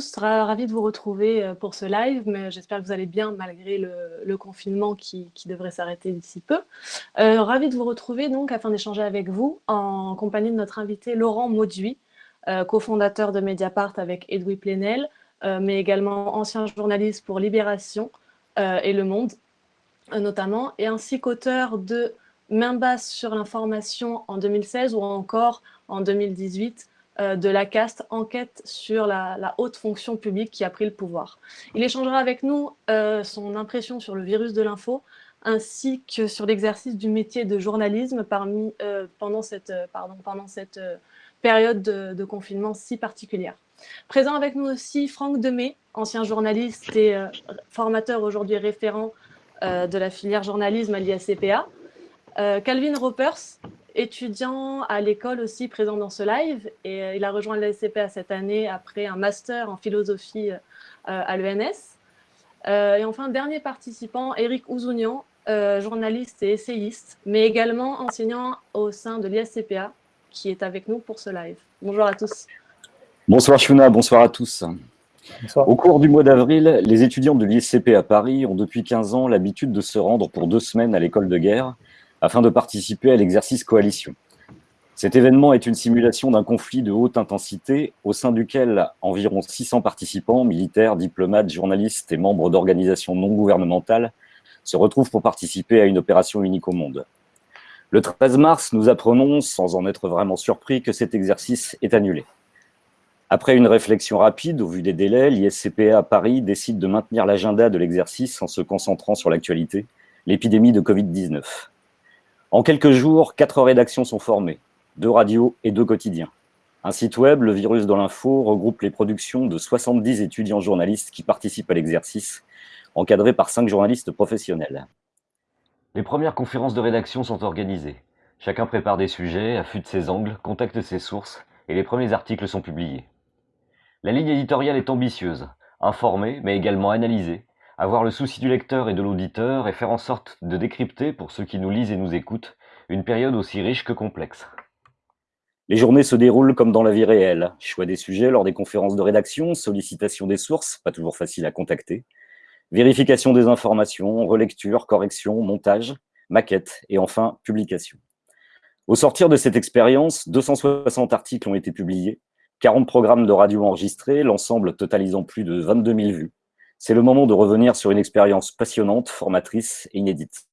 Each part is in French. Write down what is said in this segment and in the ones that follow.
tous ravi de vous retrouver euh, pour ce live, mais j'espère que vous allez bien malgré le, confinement qui, devrait s'arrêter d'ici peu. Euh, ravi de vous retrouver donc afin d'échanger avec vous en compagnie de notre invité Laurent Mauduit, euh, cofondateur de Mediapart avec Edoui Plenel, mais également ancien journaliste pour Libération et Le Monde notamment, et ainsi qu'auteur de Main basse sur l'information en 2016 ou encore en 2018 euh, de la caste enquête sur la, haute fonction publique qui a pris le pouvoir. Il échangera avec nous euh, son impression sur le virus de l'info, ainsi que sur l'exercice du métier de journalisme parmi, euh, pendant cette, période de, confinement si particulière. Présent avec nous aussi Franck Demey, ancien journaliste et formateur aujourd'hui référent de la filière journalisme à l'ISCPA. Calvin Ropers, étudiant à l'école aussi présent dans ce live et euh, il a rejoint l'ASCPA cette année après un master en philosophie euh, à l'ENS. Euh, et enfin, dernier participant, Eric Ouzounian, journaliste et essayiste, mais également enseignant au sein de l'ISCPA, qui est avec nous pour ce live. Bonjour à tous. Bonsoir Shuna, bonsoir à tous. Au cours du mois d'avril, les étudiants de l'ISCP à Paris ont depuis 15 ans l'habitude de se rendre pour deux semaines à l'école de guerre afin de participer à l'exercice coalition. Cet événement est une simulation d'un conflit de haute intensité au sein duquel environ 600 participants, militaires, diplomates, journalistes et membres d'organisations non gouvernementales se retrouvent pour participer à une opération unique au monde. Le 13 mars, nous apprenons, sans en être vraiment surpris, que cet exercice est annulé. Après une réflexion rapide, au vu des délais, l'ISCPA à Paris décide de maintenir l'agenda de l'exercice en se concentrant sur l'actualité, l'épidémie de Covid-19. En quelques jours, quatre rédactions sont formées, deux radios et deux quotidiens. Un site web, Le Virus dans l'info, regroupe les productions de 70 étudiants journalistes qui participent à l'exercice, encadrés par cinq journalistes professionnels. Les premières conférences de rédaction sont organisées. Chacun prépare des sujets, affûte ses angles, contacte ses sources, et les premiers articles sont publiés. La ligne éditoriale est ambitieuse, informer, mais également analyser, avoir le souci du lecteur et de l'auditeur et faire en sorte de décrypter, pour ceux qui nous lisent et nous écoutent, une période aussi riche que complexe. Les journées se déroulent comme dans la vie réelle. Choix des sujets lors des conférences de rédaction, sollicitation des sources, pas toujours facile à contacter, vérification des informations, relecture, correction, montage, maquette et enfin publication. Au sortir de cette expérience, 260 articles ont été publiés, 40 programmes de radio enregistrés, l'ensemble totalisant plus de 22 000 vues, c'est le moment de revenir sur une expérience passionnante, formatrice et inédite.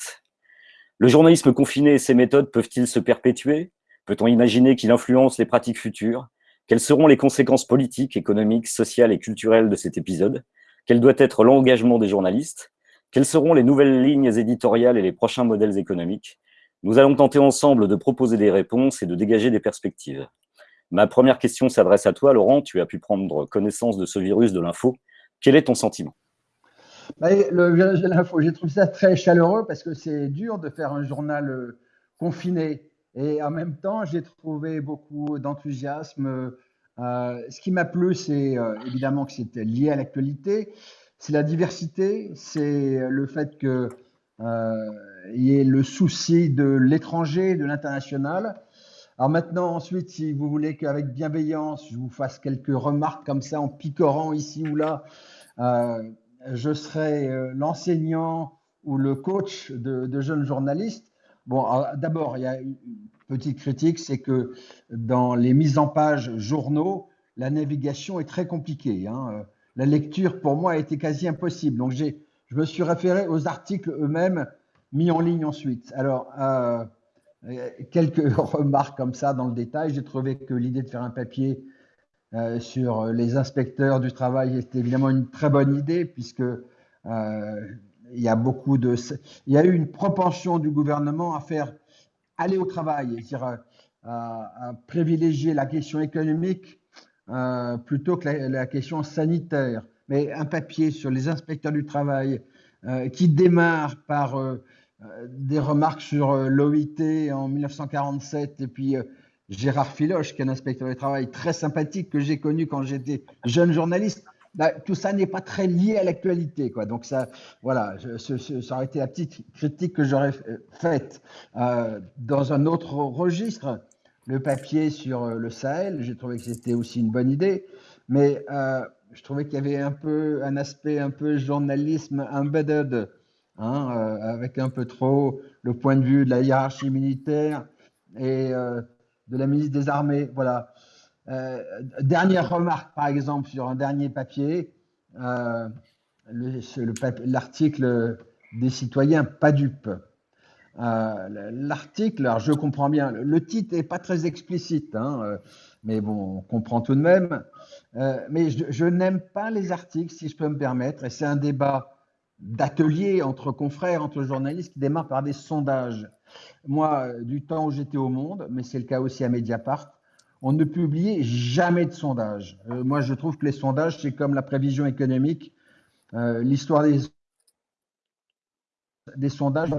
Le journalisme confiné et ses méthodes peuvent-ils se perpétuer? Peut-on imaginer qu'il influence les pratiques futures? Quelles seront les conséquences politiques, économiques, sociales et culturelles de cet épisode? Quel doit être l'engagement des journalistes? Quelles seront les nouvelles lignes éditoriales et les prochains modèles économiques? Nous allons tenter ensemble de proposer des réponses et de dégager des perspectives. Ma première question s'adresse à toi, Laurent. Tu as pu prendre connaissance de ce virus de l'info. Quel est ton sentiment? Bah, Le virage de l'info, j'ai trouvé ça très chaleureux parce que c'est dur de faire un journal euh, confiné. Et en même temps, j'ai trouvé beaucoup d'enthousiasme. Euh, ce qui m'a plu, c'est euh, évidemment que c'était lié à l'actualité. C'est la diversité, c'est le fait qu'il y ait le souci de l'étranger, de l'international. Alors maintenant, ensuite, si vous voulez qu'avec bienveillance, je vous fasse quelques remarques comme ça en picorant ici ou là, euh, je serai euh, l'enseignant ou le coach de, jeunes journalistes. Bon, d'abord, il y a une petite critique, c'est que dans les mises en page journaux, la navigation est très compliquée. Hein. La lecture, pour moi, a été quasi impossible. Donc, je me suis référé aux articles eux-mêmes mis en ligne ensuite. Alors, euh, quelques remarques comme ça dans le détail. J'ai trouvé que l'idée de faire un papier euh, sur les inspecteurs du travail était évidemment une très bonne idée puisque euh, il y a beaucoup de, il y a eu une propension du gouvernement à faire aller au travail, c'est-à-dire à, privilégier la question économique plutôt que la, question sanitaire. Mais un papier sur les inspecteurs du travail qui démarre par euh, des remarques sur euh, l'OIT en 1947 et puis euh, Gérard Filoche, qui est un inspecteur du travail très sympathique que j'ai connu quand j'étais jeune journaliste. Bah, tout ça n'est pas très lié à l'actualité. Quoi. Donc, ça, voilà, ça aurait été la petite critique que j'aurais faite. dans un autre registre, le papier sur le Sahel, j'ai trouvé que c'était aussi une bonne idée. mais je trouvais qu'il y avait un peu un aspect un peu journalisme embedded, hein, avec un peu trop le point de vue de la hiérarchie militaire et de la ministre des Armées. Voilà. dernière remarque, par exemple, sur un dernier papier, l'article des citoyens pas dupes. Euh, l'article, alors je comprends bien, le titre n'est pas très explicite, hein, euh, mais bon, on comprend tout de même. Euh, mais je, n'aime pas les articles, si je peux me permettre, et c'est un débat d'atelier entre confrères, entre journalistes, qui démarre par des sondages. Moi, du temps où j'étais au Monde, mais c'est le cas aussi à Mediapart, on ne publiait jamais de sondages. moi, je trouve que les sondages, c'est comme la prévision économique. L'histoire des, sondages,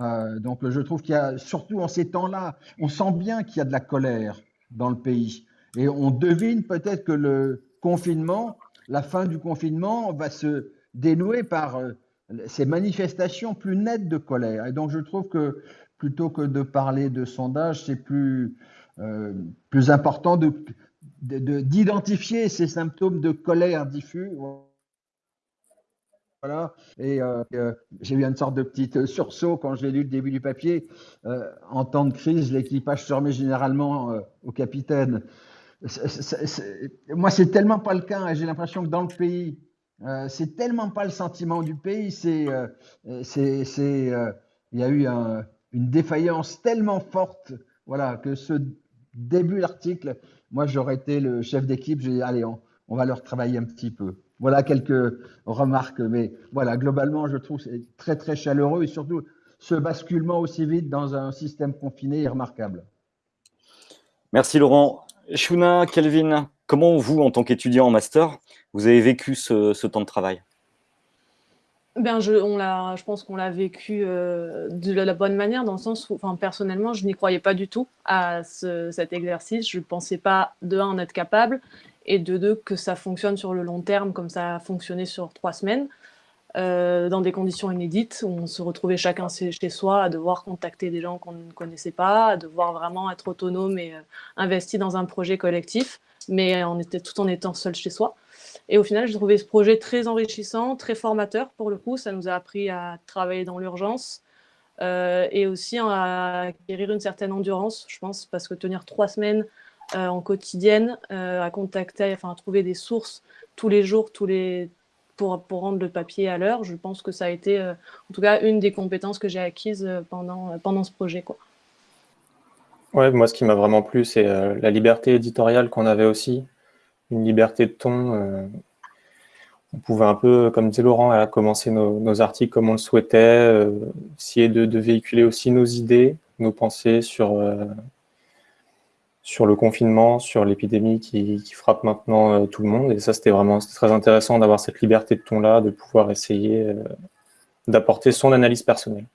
euh, donc, je trouve qu'il y a, surtout en ces temps-là, on sent bien qu'il y a de la colère dans le pays. Et on devine peut-être que le confinement, la fin du confinement, va se dénouer par euh, ces manifestations plus nettes de colère. Et donc, je trouve que plutôt que de parler de sondage, c'est plus, euh, plus important d'identifier de, ces symptômes de colère diffus voilà. Et euh, j'ai eu une sorte de petit sursaut quand j'ai lu le début du papier. en temps de crise, l'équipage se remet généralement au capitaine. moi, c'est tellement pas le cas. J'ai l'impression que dans le pays, c'est tellement pas le sentiment du pays. C'est, c'est, il y a eu une défaillance tellement forte, voilà, que ce début d'article, moi, j'aurais été le chef d'équipe. J'ai dit, allez, on, on va leur travailler un petit peu. Voilà quelques remarques, mais voilà, globalement, je trouve c'est très très chaleureux et surtout ce basculement aussi vite dans un système confiné est remarquable. Merci Laurent. Shuna, Kelvin, comment vous, en tant qu'étudiant en master, vous avez vécu ce, temps de travail? Ben je, pense qu'on l'a vécu euh, de la bonne manière, dans le sens où, personnellement, je n'y croyais pas du tout à cet exercice. Je ne pensais pas, de un, en être capable, et de deux, que ça fonctionne sur le long terme comme ça a fonctionné sur trois semaines, euh, dans des conditions inédites, où on se retrouvait chacun chez soi à devoir contacter des gens qu'on ne connaissait pas, à devoir vraiment être autonome et euh, investi dans un projet collectif, mais tout en étant seul chez soi. Et au final, j'ai trouvé ce projet très enrichissant, très formateur pour le coup. Ça nous a appris à travailler dans l'urgence euh, et aussi à acquérir une certaine endurance, je pense, parce que tenir trois semaines en quotidienne à contacter, enfin à trouver des sources tous les jours, tous les pour, pour rendre le papier à l'heure. Je pense que ça a été, euh, en tout cas, une des compétences que j'ai acquises pendant, pendant ce projet. Quoi. Ouais, moi, ce qui m'a vraiment plu, c'est la liberté éditoriale qu'on avait aussi, une liberté de ton. on pouvait un peu, comme disait Laurent, commencer nos, articles comme on le souhaitait, essayer de, véhiculer aussi nos idées, nos pensées sur sur le confinement, sur l'épidémie qui, frappe maintenant euh, tout le monde. Et ça, c'était vraiment très intéressant d'avoir cette liberté de ton-là, de pouvoir essayer euh, d'apporter son analyse personnelle.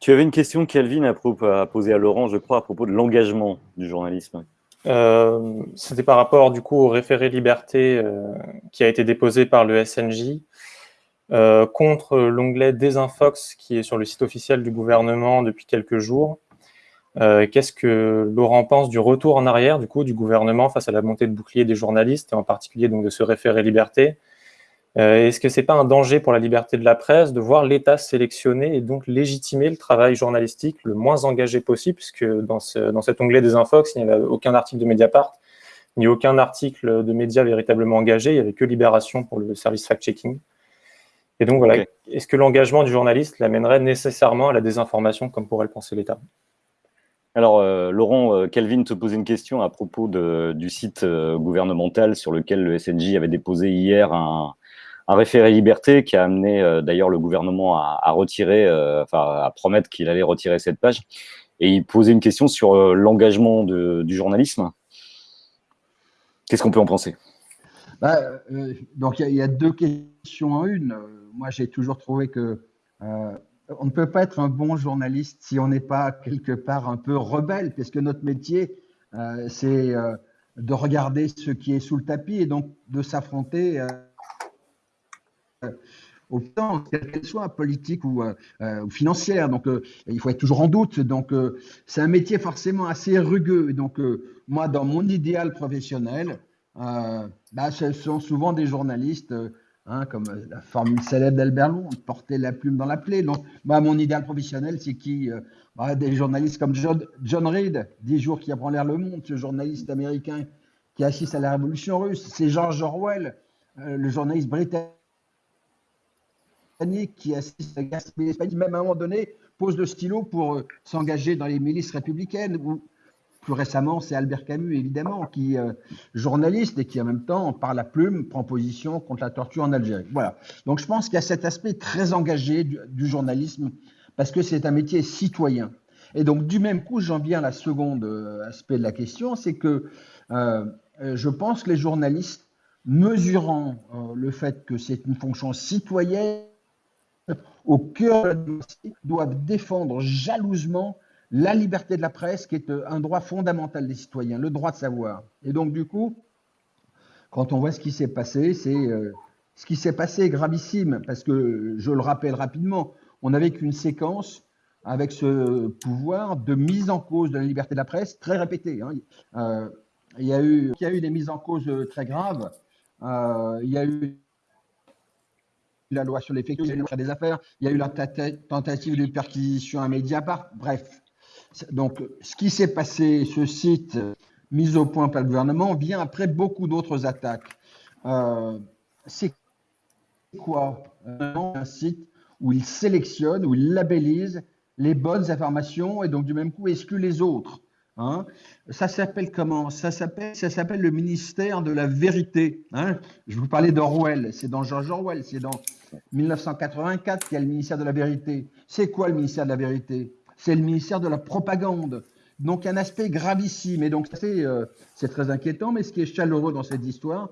Tu avais une question, Kelvin, à, à poser à Laurent, je crois, à propos de l'engagement du journalisme. Euh, c'était par rapport, du coup, au référé liberté qui a été déposé par le SNJ contre l'onglet Désinfox qui est sur le site officiel du gouvernement depuis quelques jours qu'est-ce que Laurent pense du retour en arrière du coup du gouvernement face à la montée de bouclier des journalistes et en particulier donc de ce référé liberté? Euh, Est-ce que c'est pas un danger pour la liberté de la presse de voir l'État sélectionner et donc légitimer le travail journalistique le moins engagé possible? Puisque dans, dans cet onglet des Infox, il n'y avait aucun article de Mediapart ni aucun article de médias véritablement engagé, il n'y avait que Libération pour le service fact-checking. Et donc voilà, est-ce que l'engagement du journaliste l'amènerait nécessairement à la désinformation comme pourrait le penser l'État? Alors, euh, Laurent, euh, Kelvin te posait une question à propos du site euh, gouvernemental sur lequel le SNJ avait déposé hier un, référé liberté qui a amené d'ailleurs le gouvernement à, à promettre qu'il allait retirer cette page. Et il posait une question sur l'engagement du journalisme. Qu'est-ce qu'on peut en penser? Bah, Donc, il y, a deux questions en une. Moi, j'ai toujours trouvé que on ne peut pas être un bon journaliste si on n'est pas quelque part un peu rebelle, parce que notre métier, euh, c'est euh, de regarder ce qui est sous le tapis et donc de s'affronter euh, au temps, quelle soit, politique ou, financière. Donc, il faut être toujours en doute. Donc, c'est un métier forcément assez rugueux. donc, moi, dans mon idéal professionnel, bah, ce sont souvent des journalistes Hein, comme la formule célèbre d'Albert Long, porter la plume dans la plaie. Donc, moi, mon idéal professionnel, c'est qui euh, bah, Des journalistes comme John, John Reed, 10 jours qui apprend l'air le monde, ce journaliste américain qui assiste à la révolution russe. C'est George Orwell, euh, le journaliste britannique qui assiste à la guerre même à un moment donné, pose le stylo pour euh, s'engager dans les milices républicaines plus récemment, c'est Albert Camus, évidemment, qui est euh, journaliste et qui, en même temps, par la plume, prend position contre la torture en Algérie. Voilà. Donc, je pense qu'il y a cet aspect très engagé du, journalisme, parce que c'est un métier citoyen. Et donc, du même coup, j'en viens à la seconde euh, aspect de la question, c'est que euh, je pense que les journalistes, mesurant le fait que c'est une fonction citoyenne, au cœur de la doivent défendre jalousement la liberté de la presse, qui est euh, un droit fondamental des citoyens, le droit de savoir. Et donc, du coup, quand on voit ce qui s'est passé, c'est euh, ce qui s'est passé est gravissime, parce que, je le rappelle rapidement, on n'avait qu'une séquence avec ce pouvoir de mise en cause de la liberté de la presse très répétée. Hein. Euh, il, y a eu, des mises en cause très graves. il y a eu la loi sur les des affaires, il y a eu la tentative de perquisition à Mediapart. Bref, donc, ce qui s'est passé, ce site mis au point par le gouvernement, vient après beaucoup d'autres attaques. Euh, c'est quoi Un site où il sélectionne, où il labellise les bonnes informations et donc du même coup exclut les autres. Hein? ça s'appelle comment? Ça s'appelle le ministère de la vérité. Hein? Je vous parlais d'Orwell, c'est dans George Orwell, c'est dans 1984 qu'il y a le ministère de la vérité. C'est quoi le ministère de la vérité? C'est le ministère de la propagande. Donc un aspect gravissime. Et donc euh, c'est très inquiétant, mais ce qui est chaleureux dans cette histoire,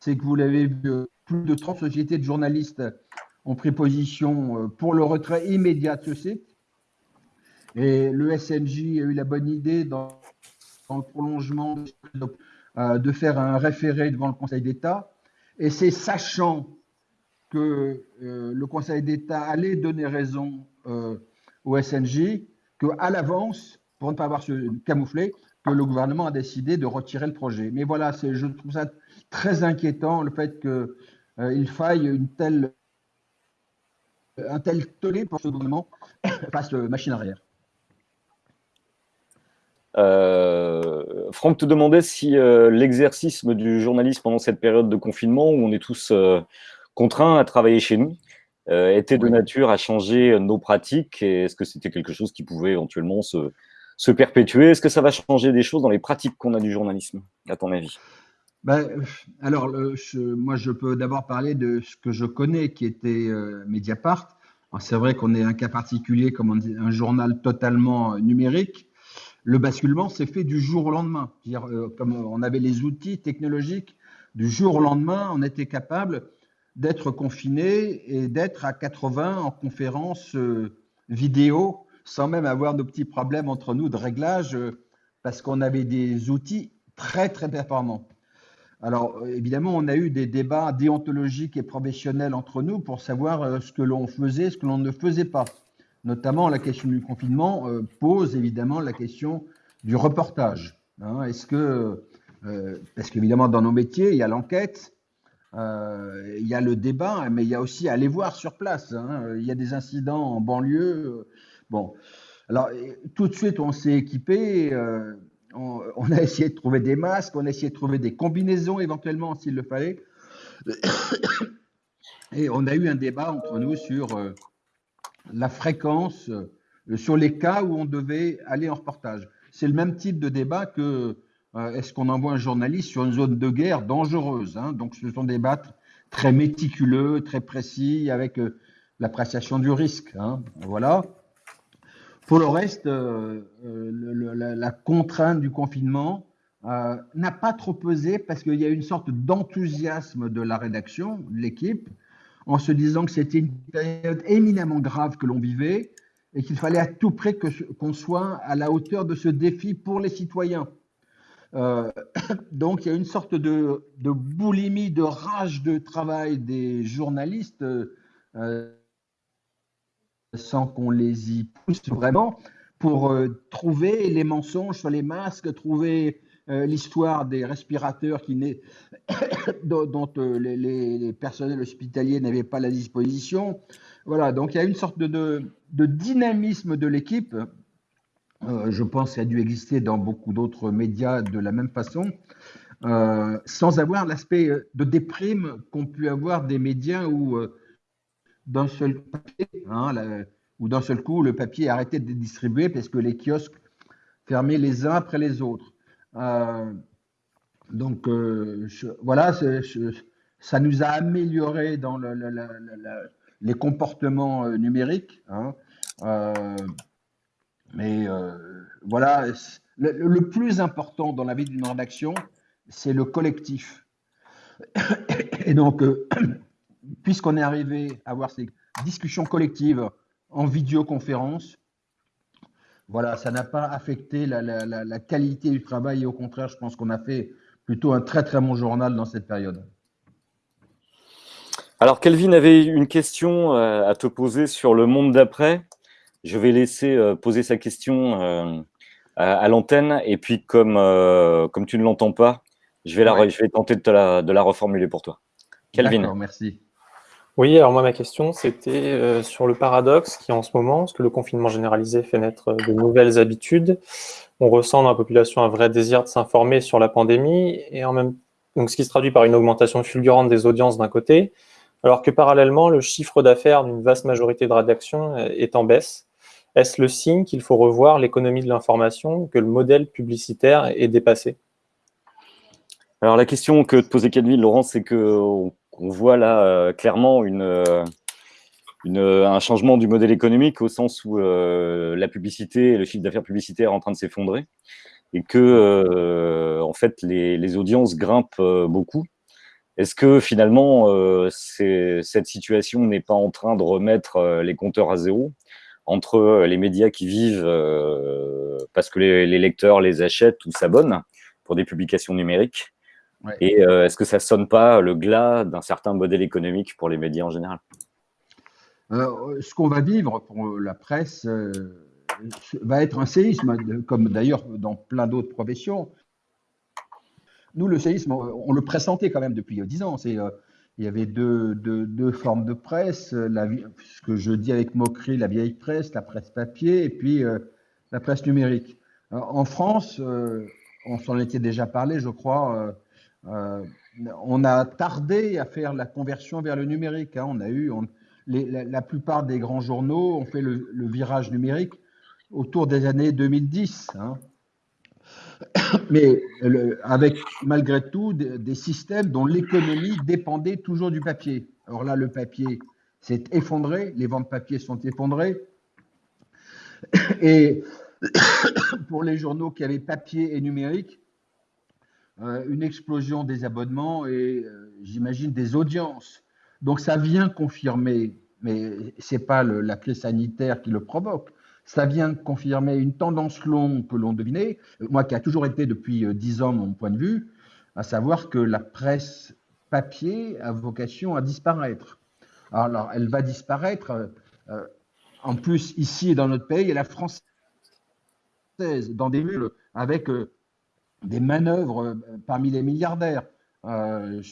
c'est que vous l'avez vu, euh, plus de 30 sociétés de journalistes ont pris position euh, pour le retrait immédiat de ce site. Et le SNJ a eu la bonne idée, dans, le prolongement, de faire un référé devant le Conseil d'État. Et c'est sachant que le Conseil d'État allait donner raison au SNJ qu'à l'avance, pour ne pas avoir se camoufler, que le gouvernement a décidé de retirer le projet. Mais voilà, je trouve ça très inquiétant, le fait qu'il euh, faille une telle, un tel tollé pour ce gouvernement fasse machine arrière. Euh, Franck te demandait si euh, l'exercice du journalisme pendant cette période de confinement où on est tous contraints à travailler chez nous, euh, était de nature à changer nos pratiques Est-ce que c'était quelque chose qui pouvait éventuellement se, se perpétuer? Est-ce que ça va changer des choses dans les pratiques qu'on a du journalisme, à ton avis? Ben, alors, moi, je peux d'abord parler de ce que je connais, qui était euh, Mediapart. C'est vrai qu'on est un cas particulier, comme on dit, un journal totalement numérique. Le basculement s'est fait du jour au lendemain. -dire, euh, comme on avait les outils technologiques, du jour au lendemain, on était capable d'être confiné et d'être à 80 en conférence euh, vidéo sans même avoir de petits problèmes entre nous de réglage euh, parce qu'on avait des outils très très performants. Alors euh, évidemment, on a eu des débats déontologiques et professionnels entre nous pour savoir ce que l'on faisait, ce que l'on ne faisait pas. Notamment la question du confinement pose évidemment la question du reportage. Hein. Est-ce que, parce qu'évidemment dans nos métiers, il y a l'enquête, euh, il y a le débat, mais il y a aussi aller voir sur place. Hein. Il y a des incidents en banlieue. Bon, alors tout de suite, on s'est équipé. Euh, on, a essayé de trouver des masques, on a essayé de trouver des combinaisons éventuellement s'il le fallait. Et on a eu un débat entre nous sur euh, la fréquence, sur les cas où on devait aller en reportage. C'est le même type de débat que euh, est-ce qu'on envoie un journaliste sur une zone de guerre dangereuse hein? Donc, ce sont des battes très méticuleux, très précis, avec euh, l'appréciation du risque. Hein voilà. Pour le reste, euh, la, contrainte du confinement n'a pas trop pesé parce qu'il y a une sorte d'enthousiasme de la rédaction, de l'équipe, en se disant que c'était une période éminemment grave que l'on vivait et qu'il fallait à tout prix qu'on soit à la hauteur de ce défi pour les citoyens. Euh, donc, il y a une sorte de, boulimie, de rage de travail des journalistes, euh, sans qu'on les y pousse vraiment, pour euh, trouver les mensonges sur les masques, trouver l'histoire des respirateurs qui dont, les, personnels hospitaliers n'avaient pas la disposition. Voilà, donc il y a une sorte de dynamisme de l'équipe. Je pense a dû exister dans beaucoup d'autres médias de la même façon. Euh, sans avoir l'aspect euh, de déprime qu'ont pu avoir des médias où euh, d'un seul hein, d'un seul coup le papier a arrêté de distribuer parce que les kiosques fermaient les uns après les autres. donc voilà, ça nous a amélioré dans les comportements numériques. Hein. Mais voilà, le, plus important dans la vie d'une rédaction, c'est le collectif. Et donc, euh, puisqu'on est arrivé à avoir ces discussions collectives en vidéoconférence, voilà, ça n'a pas affecté la, qualité du travail et au contraire, je pense qu'on a fait plutôt un très très bon journal dans cette période. Alors, Kelvin avait une question euh, à te poser sur le monde d'après. Je vais laisser euh, poser sa question à l'antenne. Et puis, comme, comme tu ne l'entends pas, je vais, la, je vais tenter de, la, de la reformuler pour toi. Calvin. merci. Oui, alors moi, ma question, c'était euh, sur le paradoxe qui, en ce moment, parce que le confinement généralisé fait naître euh, de nouvelles habitudes. On ressent dans la population un vrai désir de s'informer sur la pandémie, et en même donc ce qui se traduit par une augmentation fulgurante des audiences d'un côté, alors que parallèlement, le chiffre d'affaires d'une vaste majorité de rédactions euh, est en baisse. Est-ce le signe qu'il faut revoir l'économie de l'information, que le modèle publicitaire est dépassé? Alors la question que te posait Calvin, Laurent, c'est qu'on voit là euh, clairement euh, une, un changement du modèle économique au sens où euh, la publicité, le chiffre d'affaires publicitaire est en train de s'effondrer et que en fait les audiences grimpent beaucoup. Est-ce que finalement cette situation n'est pas en train de remettre les compteurs à zéro? Entre les médias qui vivent parce que les, les lecteurs les achètent ou s'abonnent pour des publications numériques et euh, est-ce que ça sonne pas le glas d'un certain modèle économique pour les médias en général? Euh, Ce qu'on va vivre pour la presse euh, va être un séisme, comme d'ailleurs dans plein d'autres professions. Nous, le séisme, on le pressentait quand même depuis dix ans. Il y avait deux, deux, formes de presse, la, ce que je dis avec moquerie, la vieille presse, la presse papier, et puis la presse numérique. en France, on s'en était déjà parlé, je crois, euh, on a tardé à faire la conversion vers le numérique. Hein. On a eu, la, plupart des grands journaux ont fait le, virage numérique autour des années 2010. Hein. Mais avec malgré tout des, systèmes dont l'économie dépendait toujours du papier. Alors là, le papier s'est effondré, les ventes papier sont effondrées. Et pour les journaux qui avaient papier et numérique, euh, une explosion des abonnements et euh, j'imagine des audiences. Donc ça vient confirmer, mais ce n'est pas la crise sanitaire qui le provoque, ça vient confirmer une tendance longue que l'on devinait, moi qui a toujours été depuis euh, dix ans mon point de vue, à savoir que la presse papier a vocation à disparaître. Alors, elle va disparaître, en plus, ici dans notre pays, et la française, dans des villes avec des manœuvres euh, parmi les milliardaires. Euh,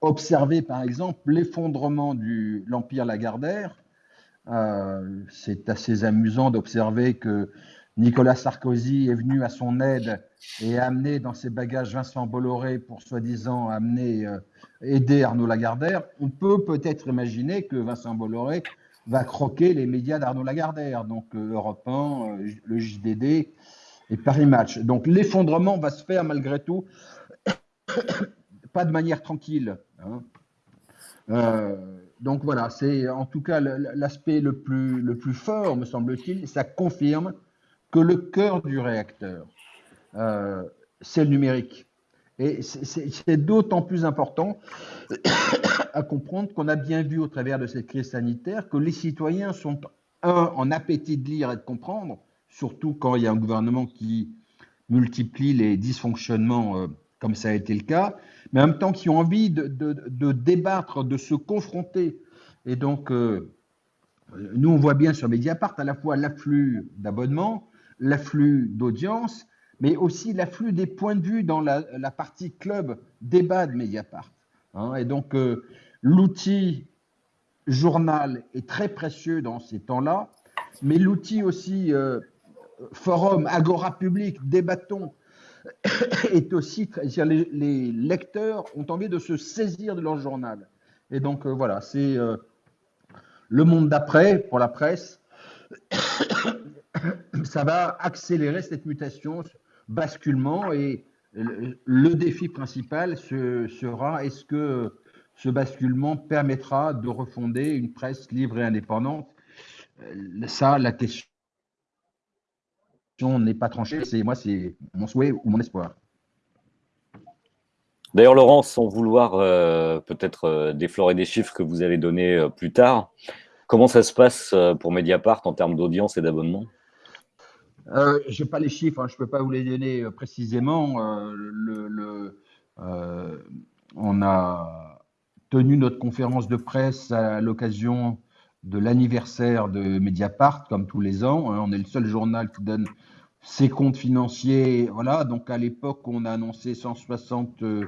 observer par exemple l'effondrement de l'Empire Lagardère. Euh, c'est assez amusant d'observer que Nicolas Sarkozy est venu à son aide et a amené dans ses bagages Vincent Bolloré pour soi-disant amener, aider Arnaud Lagardère. On peut peut-être imaginer que Vincent Bolloré va croquer les médias d'Arnaud Lagardère, donc Europe 1, le JDD, et Paris Match. Donc l'effondrement va se faire malgré tout, pas de manière tranquille. Hein. Donc voilà, c'est en tout cas l'aspect le plus, le plus fort, me semble-t-il, ça confirme que le cœur du réacteur, euh, c'est le numérique. Et c'est d'autant plus important à comprendre qu'on a bien vu au travers de cette crise sanitaire que les citoyens sont, un, en appétit de lire et de comprendre, surtout quand il y a un gouvernement qui multiplie les dysfonctionnements euh, comme ça a été le cas, mais en même temps qui ont envie de, débattre, de se confronter. Et donc, euh, nous, on voit bien sur Mediapart à la fois l'afflux d'abonnements, l'afflux d'audience, mais aussi l'afflux des points de vue dans la, partie club débat de Mediapart. Hein. et donc, euh, l'outil journal est très précieux dans ces temps-là, mais l'outil aussi euh, forum, agora public, débattons, est aussi, les, les, lecteurs ont envie de se saisir de leur journal. Et donc, euh, voilà, c'est le monde d'après pour la presse. Ça va accélérer cette mutation basculement et le, défi principal sera est-ce que ce basculement permettra de refonder une presse libre et indépendante? Euh, Ça, la question n'est pas tranchée. C'est moi, c'est mon souhait ou mon espoir. D'ailleurs, Laurent, sans vouloir euh, peut-être euh, déflorer des chiffres que vous allez donner plus tard, comment ça se passe pour Mediapart en termes d'audience et d'abonnement? Euh, je n'ai pas les chiffres, hein, je ne peux pas vous les donner euh, précisément. Euh, le, on a tenu notre conférence de presse à l'occasion de l'anniversaire de Mediapart, comme tous les ans. Hein. On est le seul journal qui donne ses comptes financiers. Voilà, donc à l'époque, on a annoncé 170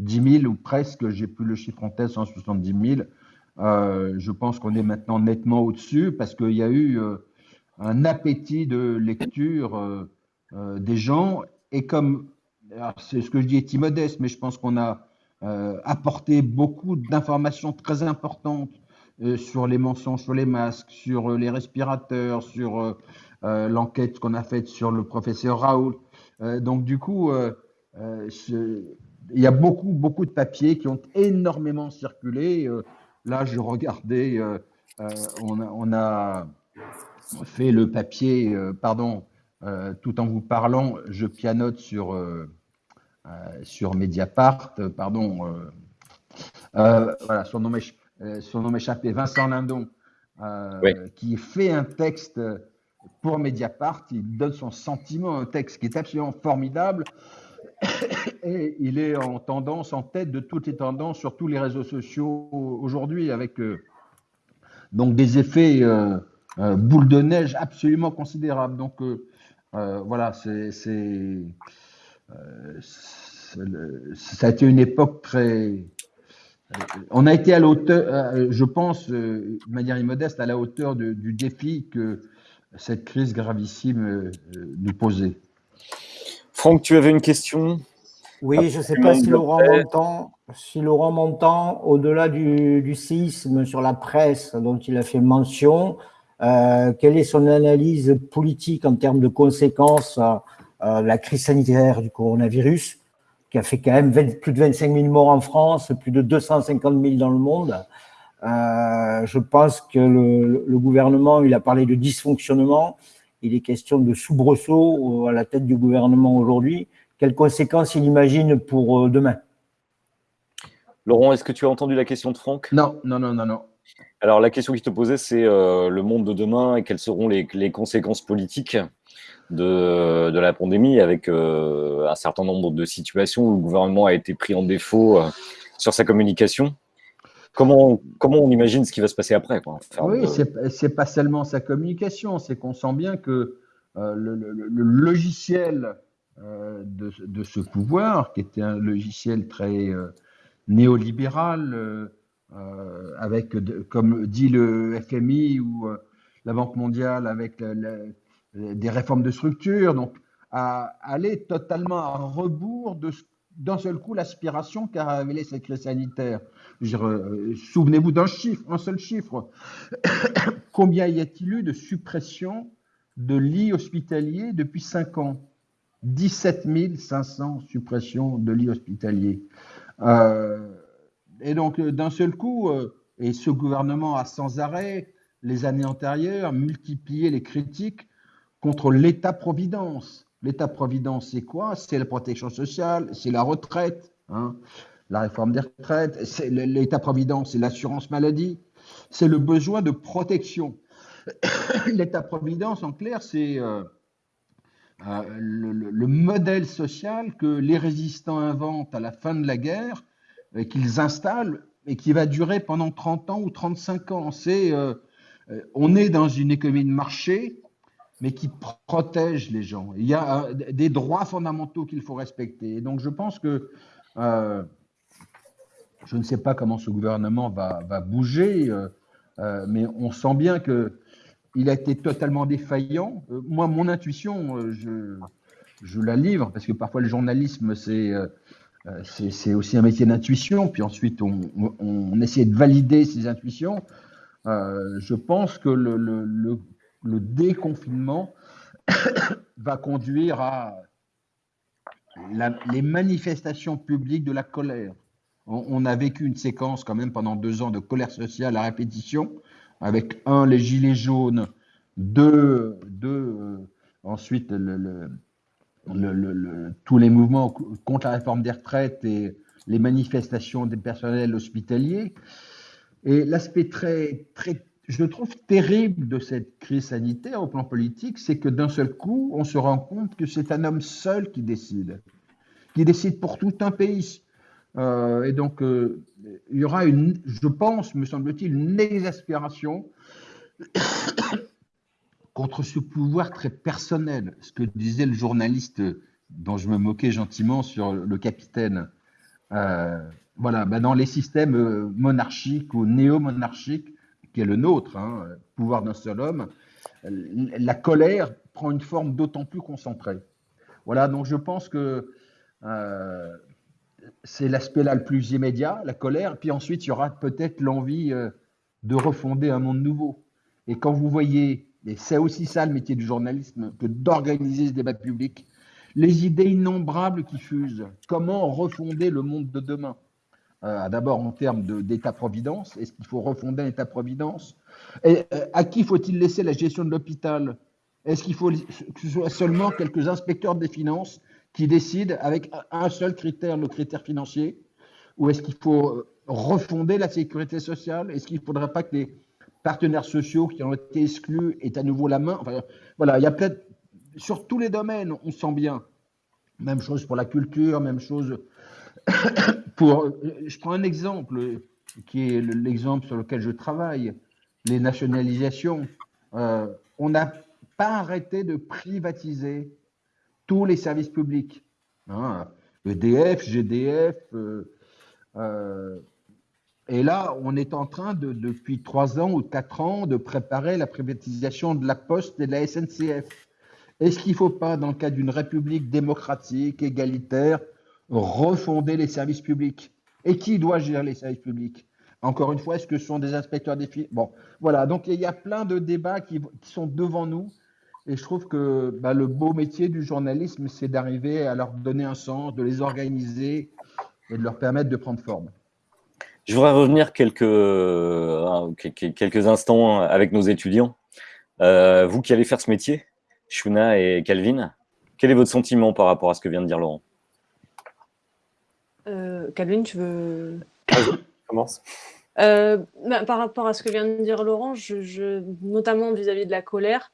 000 ou presque, j'ai plus le chiffre en tête, 170 000. je pense qu'on est maintenant nettement au-dessus parce qu'il y a eu un appétit de lecture euh, euh, des gens. Et comme, c'est ce que je dis est immodeste, mais je pense qu'on a euh, apporté beaucoup d'informations très importantes sur les mensonges sur les masques, sur les respirateurs, sur l'enquête qu'on a faite sur le professeur Raoul. donc du coup, il y a beaucoup, beaucoup de papiers qui ont énormément circulé. là, je regardais, on a, on a fait le papier, euh, pardon, euh, tout en vous parlant, je pianote sur, euh, sur Mediapart, pardon, voilà, son nom m'échappait, Vincent Lindon, qui fait un texte pour Mediapart, il donne son sentiment, un texte qui est absolument formidable, et il est en tendance, en tête de toutes les tendances sur tous les réseaux sociaux aujourd'hui, avec donc des effets euh, boule de neige absolument considérable. Donc euh, euh, voilà, c'est, ça a été une époque très. On a été à l'auteur, je pense, de manière immodeste, à la hauteur du défi que cette crise gravissime nous posait. Franck, tu avais une question? Oui, je ne sais pas si Laurent m'entend. Si Laurent m'entend, au-delà du, du, séisme sur la presse dont il a fait mention, euh, quelle est son analyse politique en termes de conséquences euh, euh, la crise sanitaire du coronavirus, qui a fait quand même plus de 25 000 morts en France, plus de 250 000 dans le monde? Je pense que le, le, gouvernement, il a parlé de dysfonctionnement, il est question de soubresaut à la tête du gouvernement aujourd'hui. Quelles conséquences il imagine pour demain? Laurent, est-ce que tu as entendu la question de Franck? Non, non, non, non, non. Alors, la question qui te posait, c'est euh, le monde de demain et quelles seront les, conséquences politiques de, la pandémie avec euh, un certain nombre de situations où le gouvernement a été pris en défaut euh, sur sa communication. Comment, comment on imagine ce qui va se passer après Oui, ce c'est pas seulement sa communication, c'est qu'on sent bien que le, logiciel de, de, ce pouvoir, qui était un logiciel très néolibéral, euh, avec, comme dit le FMI ou euh, la Banque mondiale, avec des réformes de structure, donc à aller totalement à rebours de d'un seul coup l'aspiration qu'a révélé cette crise sanitaire. Euh, souvenez-vous d'un chiffre, un seul chiffre. Combien y a-t-il eu de suppression de lits hospitaliers depuis 5 ans? 17 500 suppressions de lits hospitaliers. Euh, et donc, euh, d'un seul coup, et ce gouvernement a sans arrêt, les années antérieures, multiplié les critiques contre l'État-providence. L'État-providence, c'est quoi? C'est la protection sociale, c'est la retraite, hein, la réforme des retraites, l'État-providence, c'est l'assurance maladie, c'est le besoin de protection. L'État-providence, en clair, c'est euh, le, le, modèle social que les résistants inventent à la fin de la guerre euh, qu'ils installent et qui va durer pendant 30 ans ou 35 ans. C'est, euh, euh, on est dans une économie de marché mais qui protège les gens. Il y a des droits fondamentaux qu'il faut respecter. Et donc, je pense que je ne sais pas comment ce gouvernement va, va bouger, mais on sent bien que il a été totalement défaillant. moi, mon intuition, je, je la livre, parce que parfois le journalisme, c'est euh, euh, aussi un métier d'intuition, puis ensuite on, on, essaie de valider ces intuitions. Euh, je pense que le, le, déconfinement va conduire à les manifestations publiques de la colère. On, a vécu une séquence quand même pendant deux ans de colère sociale à répétition, avec un, les gilets jaunes, deux, deux ensuite le, le, tous les mouvements contre la réforme des retraites et les manifestations des personnels hospitaliers. Et l'aspect très, très, je trouve terrible de cette crise sanitaire au plan politique, c'est que d'un seul coup, on se rend compte que c'est un homme seul qui décide, qui décide pour tout un pays. Euh, et donc, euh, il y aura une, je pense, me semble-t-il, une exaspération contre ce pouvoir très personnel, ce que disait le journaliste dont je me moquais gentiment sur le capitaine. Euh, voilà, ben dans les systèmes monarchiques ou néo-monarchiques, qui est le nôtre, hein, pouvoir d'un seul homme, la colère prend une forme d'autant plus concentrée. Voilà, donc je pense que c'est l'aspect là le plus immédiat, la colère, puis ensuite il y aura peut-être l'envie de refonder un monde nouveau. Et quand vous voyez et c'est aussi ça le métier du journalisme, que d'organiser ce débat public. Les idées innombrables qui fusent. Comment refonder le monde de demain? Euh, D'abord en termes d'État-providence. Est-ce qu'il faut refonder un État-providence? Euh, à qui faut-il laisser la gestion de l'hôpital? Est-ce qu'il faut que ce soit seulement quelques inspecteurs des finances qui décident avec un seul critère, le critère financier Ou est-ce qu'il faut refonder la sécurité sociale? Est-ce qu'il ne faudrait pas que les partenaires sociaux qui ont été exclus aient à nouveau la main? Enfin, voilà, il y a peut-être, sur tous les domaines, on sent bien. Même chose pour la culture, même chose pour. Je prends un exemple qui est l'exemple sur lequel je travaille, les nationalisations. Euh, on n'a pas arrêté de privatiser tous les services publics. Hein, EDF, GDF, euh, euh, et là, on est en train, de, depuis trois ans ou quatre ans, de préparer la privatisation de la Poste et de la SNCF. Est-ce qu'il ne faut pas, dans le cadre d'une république démocratique, égalitaire, refonder les services publics Et qui doit gérer les services publics? Encore une fois, est-ce que ce sont des inspecteurs des filles Bon, voilà. Donc, il y a plein de débats qui, sont devant nous. Et je trouve que bah, le beau métier du journalisme, c'est d'arriver à leur donner un sens, de les organiser et de leur permettre de prendre forme. Je voudrais revenir quelques, euh, quelques instants avec nos étudiants. Euh, vous qui allez faire ce métier, Shuna et Calvin, quel est votre sentiment par rapport à ce que vient de dire Laurent? Euh, Calvin, tu veux... commence. Bah, par rapport à ce que vient de dire Laurent, je, notamment vis-à-vis de la colère,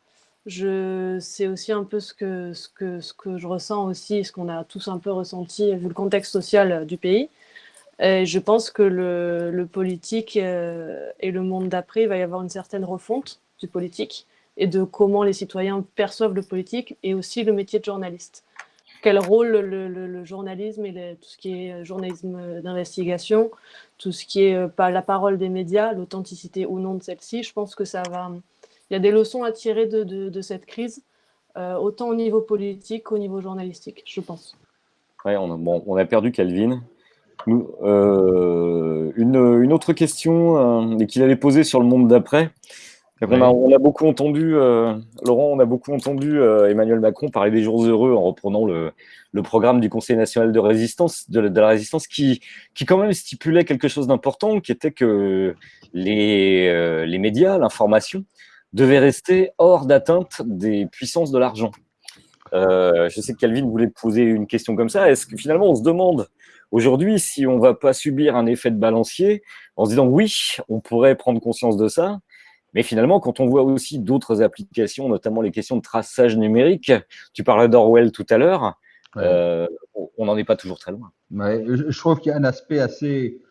c'est aussi un peu ce que, je ressens aussi, ce qu'on a tous un peu ressenti vu le contexte social du pays. Je pense que le, politique euh, et le monde d'après, il va y avoir une certaine refonte du politique et de comment les citoyens perçoivent le politique et aussi le métier de journaliste. Quel rôle le, journalisme et tout ce qui est journalisme d'investigation, tout ce qui est euh, la parole des médias, l'authenticité ou non de celle-ci, je pense que ça va. Il y a des leçons à tirer de, cette crise, euh, autant au niveau politique qu'au niveau journalistique, je pense. Ouais, on bon, on a perdu Calvin. Euh, une, autre question euh, qu'il allait poser sur le monde d'après. On, a, beaucoup entendu, euh, Laurent, on a beaucoup entendu Emmanuel Macron parler des jours heureux en reprenant le, programme du Conseil national de résistance, de, la résistance, qui, qui quand même stipulait quelque chose d'important, qui était que les, les médias, l'information, devaient rester hors d'atteinte des puissances de l'argent. je sais que Calvin voulait poser une question comme ça. Est-ce que finalement on se demande Aujourd'hui, si on ne va pas subir un effet de balancier, en se disant oui, on pourrait prendre conscience de ça, mais finalement, quand on voit aussi d'autres applications, notamment les questions de traçage numérique, tu parlais d'Orwell tout à l'heure, euh, on n'en est pas toujours très loin. je trouve qu'il y a un aspect assez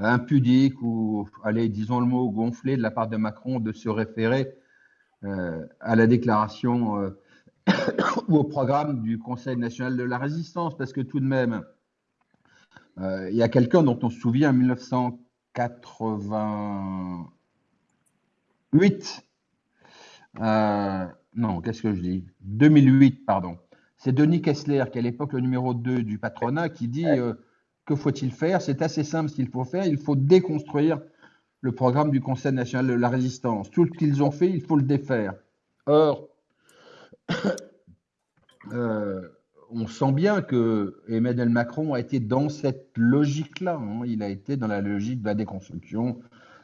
impudique ou, allez, disons le mot, gonflé de la part de Macron de se référer à la déclaration ou au programme du Conseil national de la résistance, parce que tout de même, il y a quelqu'un dont on se souvient en 1988, non, qu'est-ce que je dis? 2008, pardon. C'est Denis Kessler, qui est à l'époque le numéro 2 du patronat, qui dit que faut-il faire? C'est assez simple ce qu'il faut faire. Il faut déconstruire le programme du Conseil national de la résistance. Tout ce qu'ils ont fait, il faut le défaire. Or, euh, on sent bien que Emmanuel Macron a été dans cette logique-là. Hein. Il a été dans la logique de la déconstruction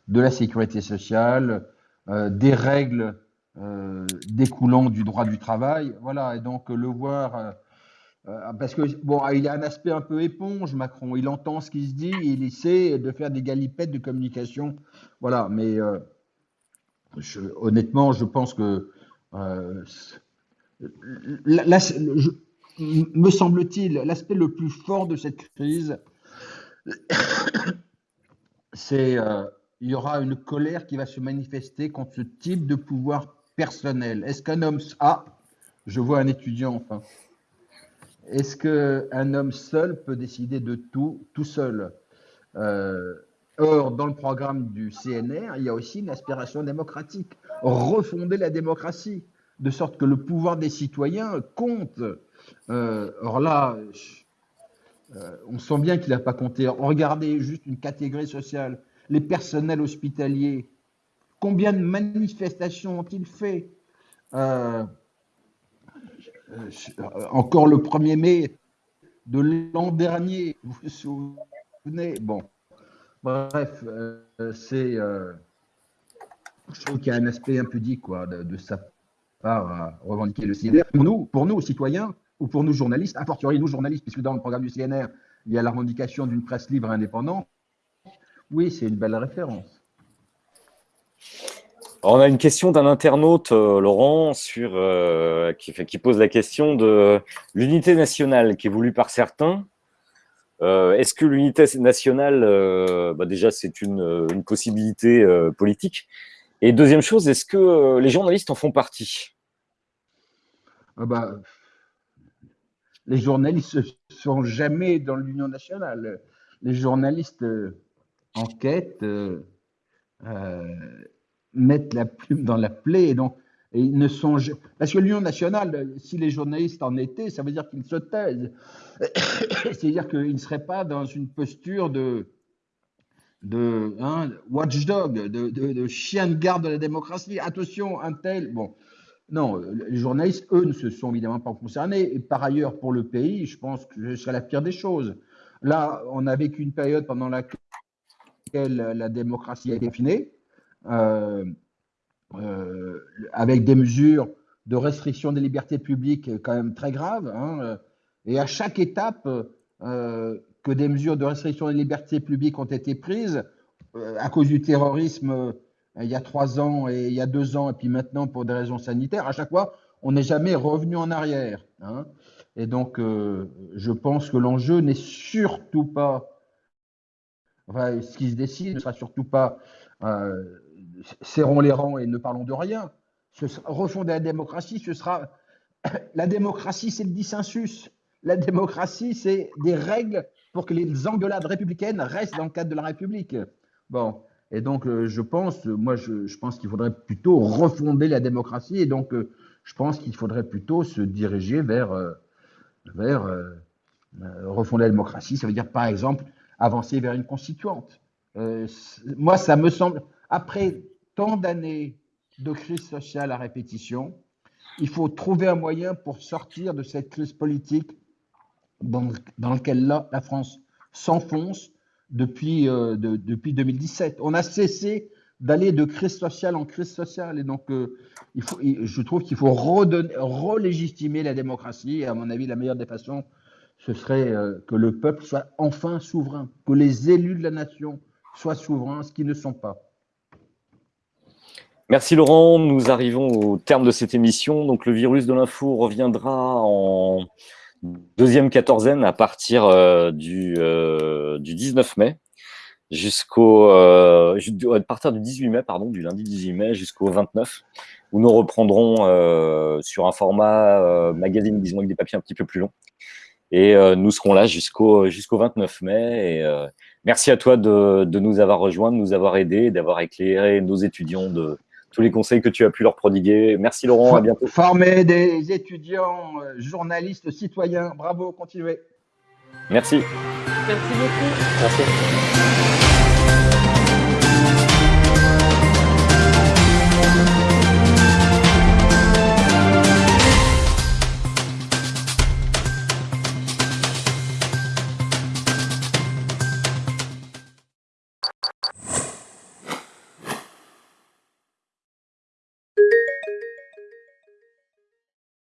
de la sécurité sociale, euh, des règles euh, découlant du droit du travail. Voilà, et donc le voir euh, parce que bon, il a un aspect un peu éponge, Macron. Il entend ce qui se dit, il essaie de faire des galipettes de communication. Voilà, mais euh, honnêtement, je pense que euh, me semble-t-il, l'aspect le plus fort de cette crise, c'est il y aura une colère qui va se manifester contre ce type de pouvoir personnel. Est-ce qu'un homme a, je vois un étudiant enfin, est-ce qu'un homme seul peut décider de tout, tout seul? Euh, Or, dans le programme du CNR, il y a aussi une aspiration démocratique, refonder la démocratie, de sorte que le pouvoir des citoyens compte. Euh, or là, euh, on sent bien qu'il n'a pas compté. Regardez juste une catégorie sociale, les personnels hospitaliers. Combien de manifestations ont-ils fait? Encore le 1er mai de l'an dernier, vous vous souvenez? Bon, bref, euh, c'est. Euh, je trouve qu'il y a un aspect impudique quoi, de, sa part à revendiquer le CNR. Pour nous, pour nous, citoyens, ou pour nous journalistes, a fortiori nous journalistes, puisque dans le programme du CNR, il y a la revendication d'une presse libre et indépendante, oui, c'est une belle référence on a une question d'un internaute, euh, Laurent, euh, qui, qui, pose la question de l'unité nationale qui est voulue par certains. Euh, est-ce que l'unité nationale, bah déjà, c'est une, possibilité politique? Et deuxième chose, est-ce que les journalistes en font partie? Ah bah, Les journalistes ne sont jamais dans l'Union nationale. Les journalistes enquêtent mettre la plume dans la plaie. Et donc, ils ne sont Parce que l'Union nationale, si les journalistes en étaient, ça veut dire qu'ils se taisent. C'est-à-dire qu'ils ne seraient pas dans une posture de, de hein, watchdog, de, chien de garde de la démocratie. Attention, un tel. Bon. Non, les journalistes, eux, ne se sont évidemment pas concernés. Et par ailleurs, pour le pays, je pense que ce serait la pire des choses. Là, on a vécu une période pendant laquelle la démocratie a été finée. Euh, euh, avec des mesures de restriction des libertés publiques quand même très graves. Hein, et à chaque étape euh, que des mesures de restriction des libertés publiques ont été prises, à cause du terrorisme il y a trois ans et il y a deux ans, et puis maintenant pour des raisons sanitaires, à chaque fois, on n'est jamais revenu en arrière. Hein. Et donc, je pense que l'enjeu n'est surtout pas, ce qui se décide ne sera surtout pas serrons les rangs et ne parlons de rien. refonder la démocratie, ce sera. La démocratie, c'est le dissensus. La démocratie, c'est des règles pour que les engueulades républicaines restent dans le cadre de la République. Bon. Et donc, euh, je pense, moi, je, pense qu'il faudrait plutôt refonder la démocratie. Et donc, euh, je pense qu'il faudrait plutôt se diriger vers, euh, vers refonder la démocratie. Ça veut dire, par exemple, avancer vers une constituante. moi, ça me semble, après tant d'années de crise sociale à répétition, il faut trouver un moyen pour sortir de cette crise politique dans, laquelle la, France s'enfonce depuis, euh, depuis 2017. On a cessé d'aller de crise sociale en crise sociale. Et donc, euh, je trouve qu'il faut relégitimer la démocratie. Et à mon avis, la meilleure des façons, ce serait euh, que le peuple soit enfin souverain, que les élus de la nation soient souverains, ce qu'ils ne sont pas. Merci Laurent, nous arrivons au terme de cette émission. Donc le virus de l'info reviendra en deuxième quatorzaine à partir euh, du, 19 euh, mai. jusqu'au à partir du 18 mai, pardon, du lundi 18 mai jusqu'au 29, où nous reprendrons sur un format magazine, disons avec des papiers un petit peu plus longs. Et nous serons là jusqu'au jusqu'au 29 mai. Et, merci à toi de, de, nous avoir rejoints, de nous avoir aidés, d'avoir éclairé nos étudiants de tous les conseils que tu as pu leur prodiguer. Merci Laurent, à bientôt. Former des étudiants, journalistes, citoyens, bravo, continuez. Merci. Merci beaucoup. Merci.